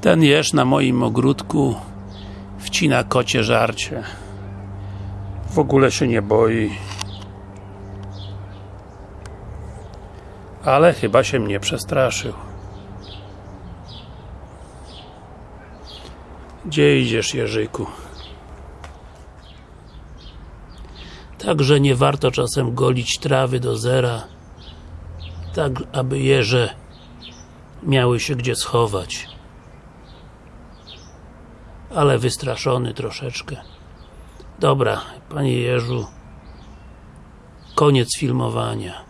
Ten jeż na moim ogródku wcina kocie żarcie. W ogóle się nie boi. Ale chyba się mnie przestraszył. Gdzie idziesz, Jerzyku? Także nie warto czasem golić trawy do zera, tak aby jeże miały się gdzie schować. Ale wystraszony troszeczkę. Dobra, panie Jerzu, koniec filmowania.